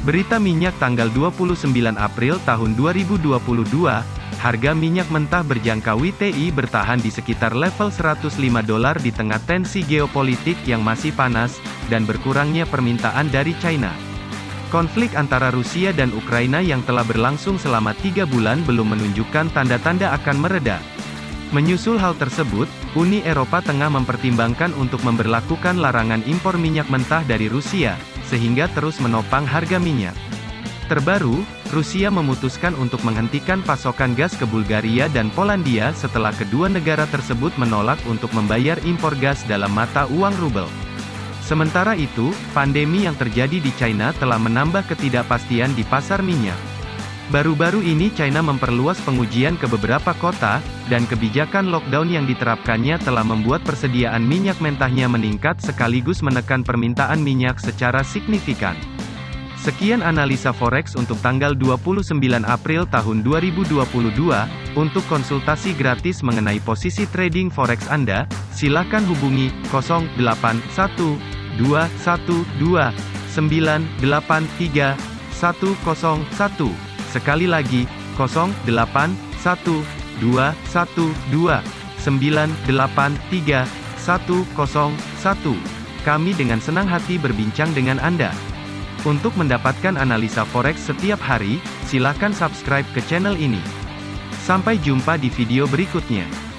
Berita minyak tanggal 29 April tahun 2022, harga minyak mentah berjangka WTI bertahan di sekitar level 105 dolar di tengah tensi geopolitik yang masih panas, dan berkurangnya permintaan dari China. Konflik antara Rusia dan Ukraina yang telah berlangsung selama tiga bulan belum menunjukkan tanda-tanda akan mereda. Menyusul hal tersebut, Uni Eropa tengah mempertimbangkan untuk memberlakukan larangan impor minyak mentah dari Rusia, sehingga terus menopang harga minyak. Terbaru, Rusia memutuskan untuk menghentikan pasokan gas ke Bulgaria dan Polandia setelah kedua negara tersebut menolak untuk membayar impor gas dalam mata uang rubel. Sementara itu, pandemi yang terjadi di China telah menambah ketidakpastian di pasar minyak. Baru-baru ini China memperluas pengujian ke beberapa kota, dan kebijakan lockdown yang diterapkannya telah membuat persediaan minyak mentahnya meningkat sekaligus menekan permintaan minyak secara signifikan. Sekian analisa forex untuk tanggal 29 April tahun 2022. Untuk konsultasi gratis mengenai posisi trading forex Anda, silakan hubungi 081212983101. Sekali lagi, 081212983101. Kami dengan senang hati berbincang dengan Anda. Untuk mendapatkan analisa forex setiap hari, silakan subscribe ke channel ini. Sampai jumpa di video berikutnya.